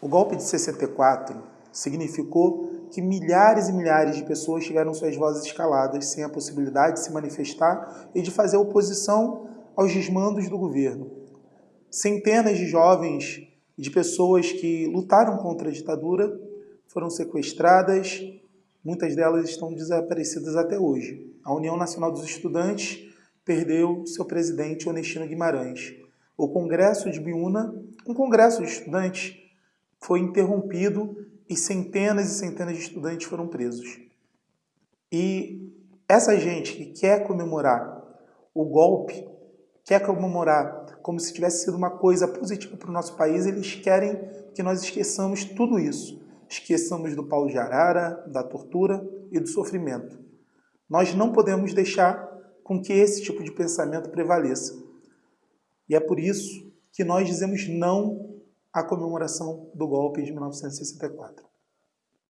O golpe de 64 significou que milhares e milhares de pessoas tiveram suas vozes escaladas sem a possibilidade de se manifestar e de fazer oposição aos desmandos do governo. Centenas de jovens e de pessoas que lutaram contra a ditadura foram sequestradas, muitas delas estão desaparecidas até hoje. A União Nacional dos Estudantes perdeu seu presidente Onestino Guimarães. O Congresso de Biúna, um congresso de estudantes, foi interrompido e centenas e centenas de estudantes foram presos. E essa gente que quer comemorar o golpe, quer comemorar como se tivesse sido uma coisa positiva para o nosso país, eles querem que nós esqueçamos tudo isso. Esqueçamos do pau de arara, da tortura e do sofrimento. Nós não podemos deixar com que esse tipo de pensamento prevaleça. E é por isso que nós dizemos não a comemoração do golpe de 1964.